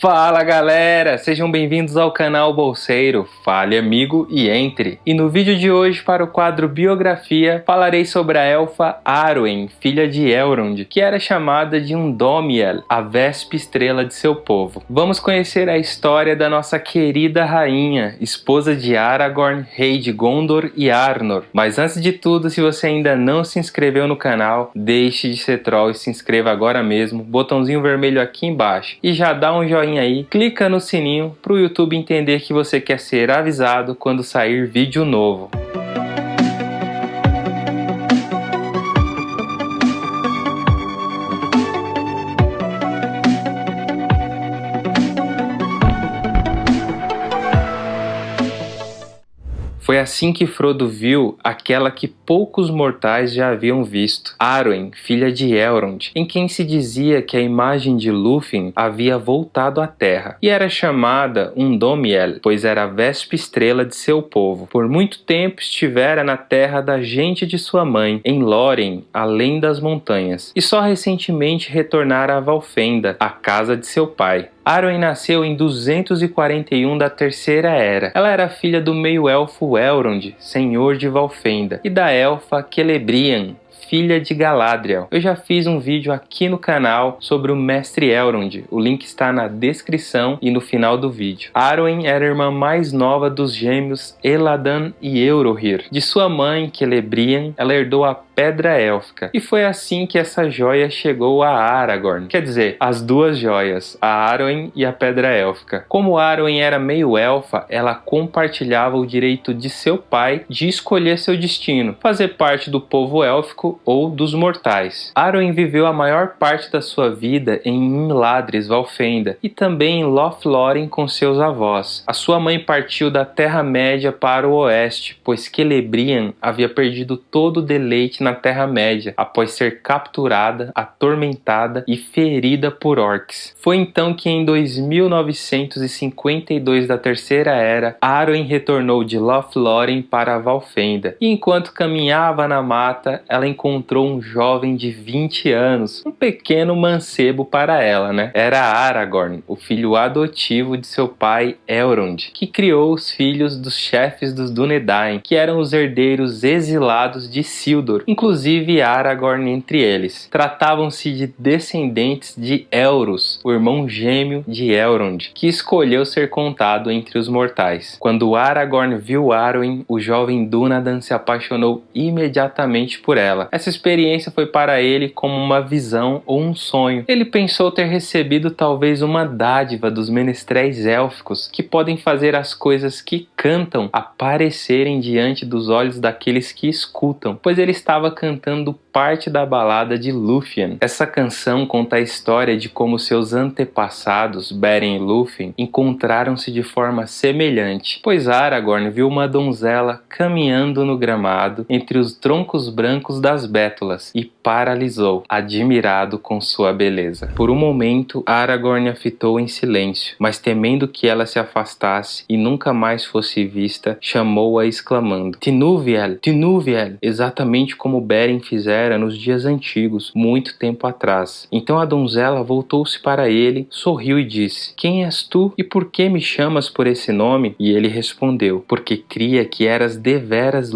Fala galera, sejam bem-vindos ao canal Bolseiro, fale amigo e entre. E no vídeo de hoje para o quadro Biografia falarei sobre a elfa Arwen, filha de Elrond, que era chamada de Undomiel, a vespe estrela de seu povo. Vamos conhecer a história da nossa querida rainha, esposa de Aragorn, rei de Gondor e Arnor. Mas antes de tudo, se você ainda não se inscreveu no canal, deixe de ser troll e se inscreva agora mesmo, botãozinho vermelho aqui embaixo. E já dá um joinha joinha aí, clica no sininho para o YouTube entender que você quer ser avisado quando sair vídeo novo. Assim que Frodo viu aquela que poucos mortais já haviam visto, Arwen, filha de Elrond, em quem se dizia que a imagem de Lúthien havia voltado à Terra, e era chamada Undomiel, pois era a vespe estrela de seu povo. Por muito tempo estivera na terra da gente de sua mãe, em Lórien, além das montanhas, e só recentemente retornara a Valfenda, a casa de seu pai. Arwen nasceu em 241 da Terceira Era. Ela era filha do meio-elfo Elrond, senhor de Valfenda, e da elfa Celebrian, filha de Galadriel. Eu já fiz um vídeo aqui no canal sobre o Mestre Elrond, o link está na descrição e no final do vídeo. Arwen era a irmã mais nova dos gêmeos Eladan e Eurohir. De sua mãe, Celebrian, ela herdou a Pedra Élfica, e foi assim que essa joia chegou a Aragorn. Quer dizer, as duas joias, a Arwen e a Pedra Élfica. Como Arwen era meio elfa, ela compartilhava o direito de seu pai de escolher seu destino, fazer parte do povo élfico ou dos mortais. Arwen viveu a maior parte da sua vida em Imladris, Valfenda, e também em Lothlórien com seus avós. A sua mãe partiu da Terra-média para o oeste, pois Celebrian havia perdido todo o deleite na Terra-média após ser capturada, atormentada e ferida por orcs. Foi então que em 2952 da Terceira Era, Arwen retornou de Lothlórien para Valfenda, e enquanto caminhava na mata, ela encontrou um jovem de 20 anos, um pequeno mancebo para ela, né? Era Aragorn, o filho adotivo de seu pai Elrond, que criou os filhos dos chefes dos Dúnedain, que eram os herdeiros exilados de Sildor, inclusive Aragorn entre eles. Tratavam-se de descendentes de Elros, o irmão gêmeo de Elrond, que escolheu ser contado entre os mortais. Quando Aragorn viu Arwen, o jovem Dúnadan se apaixonou imediatamente por ela. Essa experiência foi para ele como uma visão ou um sonho. Ele pensou ter recebido talvez uma dádiva dos menestréis élficos que podem fazer as coisas que cantam aparecerem diante dos olhos daqueles que escutam, pois ele estava cantando parte da balada de Lúthien. Essa canção conta a história de como seus antepassados, Beren e Lúthien, encontraram-se de forma semelhante, pois Aragorn viu uma donzela caminhando no gramado entre os troncos brancos das bétulas e paralisou, admirado com sua beleza. Por um momento, Aragorn a fitou em silêncio, mas temendo que ela se afastasse e nunca mais fosse vista, chamou-a exclamando: Tinuviel, Tinuviel, exatamente como Beren fizera era nos dias antigos, muito tempo atrás. Então a donzela voltou-se para ele, sorriu e disse: Quem és tu e por que me chamas por esse nome? E ele respondeu: Porque cria que eras deveras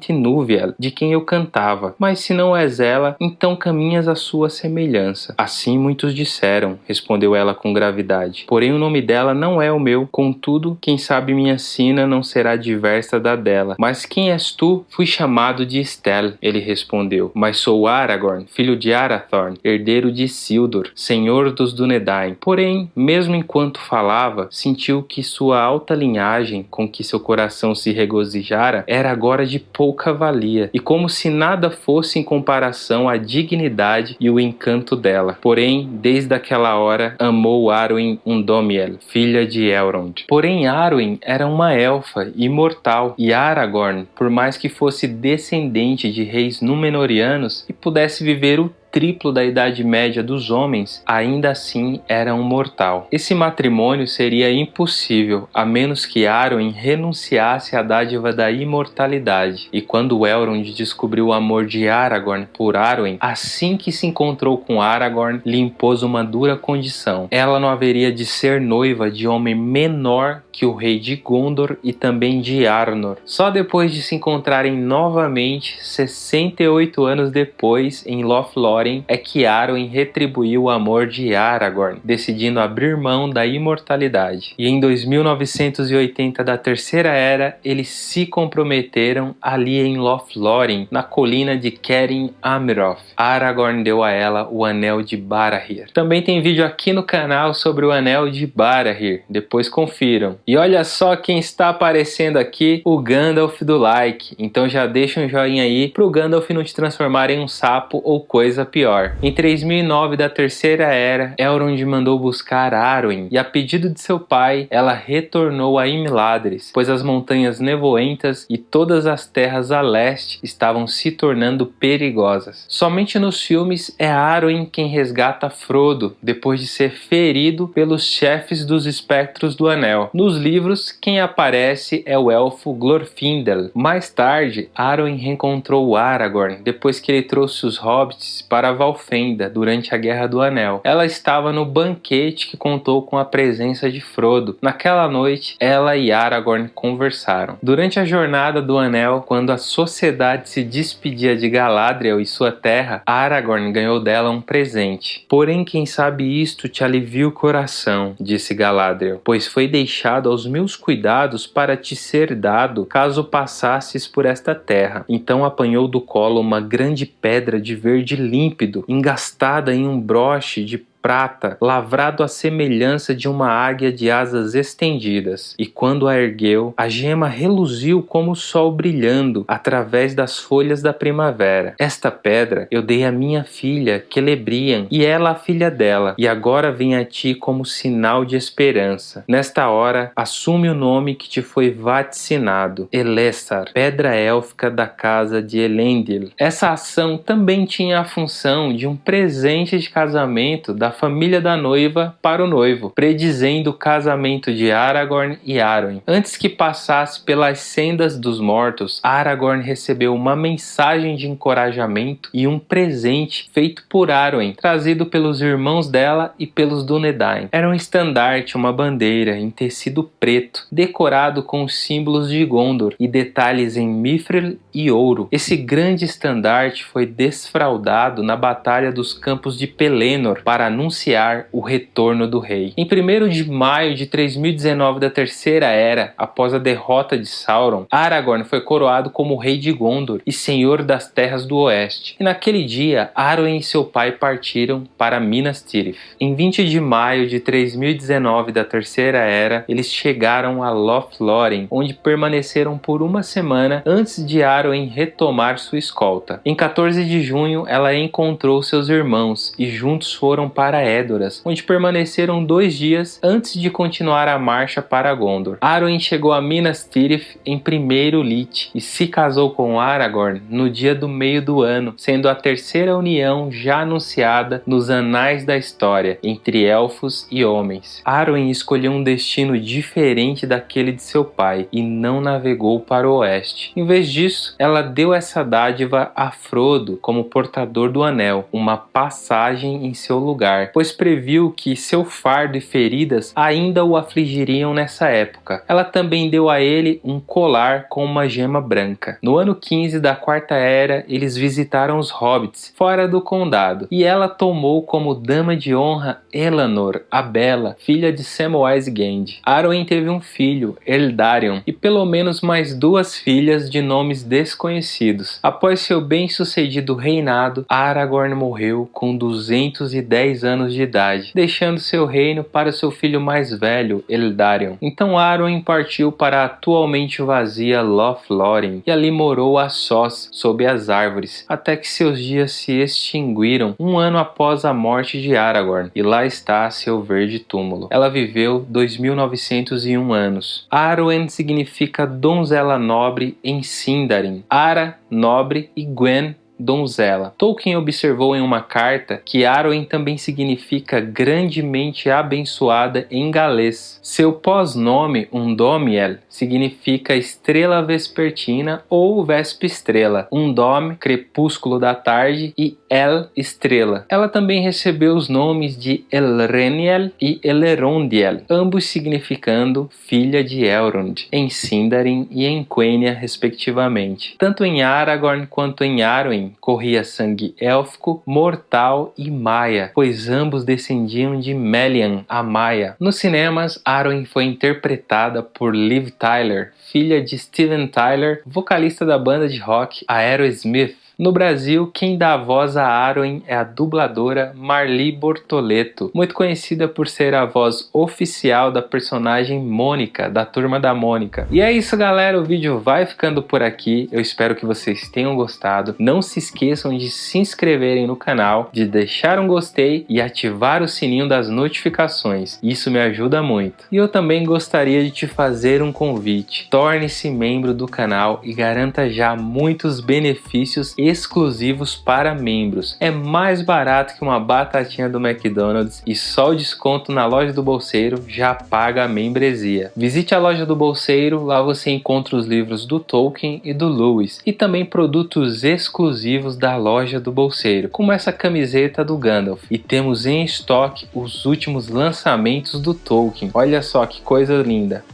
Tinúviel, de quem eu cantava. Mas se não és ela, então caminhas à sua semelhança. Assim muitos disseram, respondeu ela com gravidade. Porém o nome dela não é o meu, contudo, quem sabe minha sina não será diversa da dela. Mas quem és tu? Fui chamado de Estel, ele respondeu. Mas mas sou Aragorn, filho de Arathorn, herdeiro de Isildur, senhor dos Dúnedain. Porém, mesmo enquanto falava, sentiu que sua alta linhagem, com que seu coração se regozijara, era agora de pouca valia, e como se nada fosse em comparação à dignidade e o encanto dela. Porém, desde aquela hora, amou Arwen Undomiel, filha de Elrond. Porém, Arwen era uma elfa imortal, e Aragorn, por mais que fosse descendente de reis Númenóreanos, anos e pudesse viver o triplo da idade média dos homens, ainda assim era um mortal. Esse matrimônio seria impossível a menos que Arwen renunciasse à dádiva da imortalidade. E quando Elrond descobriu o amor de Aragorn por Arwen, assim que se encontrou com Aragorn, lhe impôs uma dura condição. Ela não haveria de ser noiva de homem menor que o rei de Gondor e também de Arnor. Só depois de se encontrarem novamente, 68 anos depois, em Lothlórien, é que Arwen retribuiu o amor de Aragorn, decidindo abrir mão da imortalidade. E em 2980 da Terceira Era, eles se comprometeram ali em Lothlórien, na colina de Kerin Amroth. Aragorn deu a ela o Anel de Barahir. Também tem vídeo aqui no canal sobre o Anel de Barahir, depois confiram. E olha só quem está aparecendo aqui, o Gandalf do like. Então já deixa um joinha aí pro Gandalf não te transformar em um sapo ou coisa pior. Em 3009 da Terceira Era, Elrond mandou buscar Arwen e a pedido de seu pai, ela retornou a Imladris, pois as montanhas nevoentas e todas as terras a leste estavam se tornando perigosas. Somente nos filmes é Arwen quem resgata Frodo depois de ser ferido pelos chefes dos espectros do Anel. Nos livros, quem aparece é o elfo Glorfindel. Mais tarde, Arwen reencontrou Aragorn depois que ele trouxe os hobbits para Valfenda durante a Guerra do Anel. Ela estava no banquete que contou com a presença de Frodo. Naquela noite, ela e Aragorn conversaram. Durante a jornada do Anel, quando a sociedade se despedia de Galadriel e sua terra, Aragorn ganhou dela um presente. Porém, quem sabe isto te alivia o coração, disse Galadriel, pois foi deixado aos meus cuidados para te ser dado caso passasses por esta terra. Então apanhou do colo uma grande pedra de verde límpido, engastada em um broche de prata, lavrado à semelhança de uma águia de asas estendidas, e quando a ergueu, a gema reluziu como o sol brilhando através das folhas da primavera. Esta pedra eu dei à minha filha, Celebrian, e ela a filha dela, e agora vem a ti como sinal de esperança. Nesta hora, assume o nome que te foi vaticinado, Elessar, pedra élfica da casa de Elendil. Essa ação também tinha a função de um presente de casamento da da família da noiva para o noivo, predizendo o casamento de Aragorn e Arwen. Antes que passasse pelas sendas dos mortos, Aragorn recebeu uma mensagem de encorajamento e um presente feito por Arwen, trazido pelos irmãos dela e pelos Dúnedain. Era um estandarte, uma bandeira em tecido preto, decorado com os símbolos de Gondor e detalhes em mithril e ouro. Esse grande estandarte foi desfraudado na Batalha dos Campos de Pelennor para anunciar o retorno do rei. Em 1 de maio de 3019 da Terceira Era, após a derrota de Sauron, Aragorn foi coroado como rei de Gondor e senhor das terras do oeste. E naquele dia, Arwen e seu pai partiram para Minas Tirith. Em 20 de maio de 3019 da Terceira Era, eles chegaram a Lothlórien, onde permaneceram por uma semana antes de Arwen retomar sua escolta. Em 14 de junho, ela encontrou seus irmãos e juntos foram para para Edoras, onde permaneceram dois dias antes de continuar a marcha para Gondor. Arwen chegou a Minas Tirith em primeiro Lit e se casou com Aragorn no dia do meio do ano, sendo a terceira união já anunciada nos anais da história entre elfos e homens. Arwen escolheu um destino diferente daquele de seu pai e não navegou para o oeste. Em vez disso, ela deu essa dádiva a Frodo como portador do anel, uma passagem em seu lugar pois previu que seu fardo e feridas ainda o afligiriam nessa época. Ela também deu a ele um colar com uma gema branca. No ano 15 da Quarta Era, eles visitaram os hobbits fora do condado, e ela tomou como dama de honra Elanor, a Bela, filha de Samwise Gand. Arwen teve um filho, Eldarion, e pelo menos mais duas filhas de nomes desconhecidos. Após seu bem-sucedido reinado, Aragorn morreu com 210 anos de idade, deixando seu reino para seu filho mais velho, Eldarion. Então Arwen partiu para a atualmente vazia Lothlórien e ali morou a sós, sob as árvores, até que seus dias se extinguiram um ano após a morte de Aragorn, e lá está seu verde túmulo. Ela viveu 2901 anos. Arwen significa donzela nobre em Sindarin, Ara, nobre, e Gwen, donzela. Tolkien observou em uma carta que Arwen também significa grandemente abençoada em galês. Seu pós-nome, Undomiel, significa estrela vespertina ou vespa estrela. Undome, crepúsculo da tarde e El, estrela. Ela também recebeu os nomes de Elreniel e Elerondiel, ambos significando filha de Elrond, em Sindarin e em Quenya, respectivamente. Tanto em Aragorn quanto em Arwen corria sangue élfico, mortal e maia, pois ambos descendiam de Melian, a Maia. Nos cinemas, Arwen foi interpretada por Liv Tyler, filha de Steven Tyler, vocalista da banda de rock Aerosmith. No Brasil, quem dá voz a Arwen é a dubladora Marli Bortoleto, muito conhecida por ser a voz oficial da personagem Mônica, da Turma da Mônica. E é isso galera, o vídeo vai ficando por aqui, eu espero que vocês tenham gostado. Não se esqueçam de se inscreverem no canal, de deixar um gostei e ativar o sininho das notificações, isso me ajuda muito. E eu também gostaria de te fazer um convite, torne-se membro do canal e garanta já muitos benefícios e exclusivos para membros. É mais barato que uma batatinha do McDonald's e só o desconto na loja do bolseiro já paga a membresia. Visite a loja do bolseiro, lá você encontra os livros do Tolkien e do Lewis e também produtos exclusivos da loja do bolseiro, como essa camiseta do Gandalf. E temos em estoque os últimos lançamentos do Tolkien. Olha só que coisa linda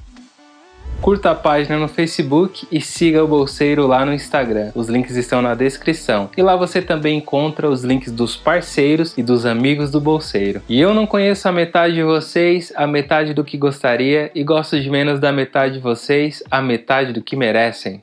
curta a página no Facebook e siga o Bolseiro lá no Instagram. Os links estão na descrição. E lá você também encontra os links dos parceiros e dos amigos do Bolseiro. E eu não conheço a metade de vocês, a metade do que gostaria, e gosto de menos da metade de vocês, a metade do que merecem.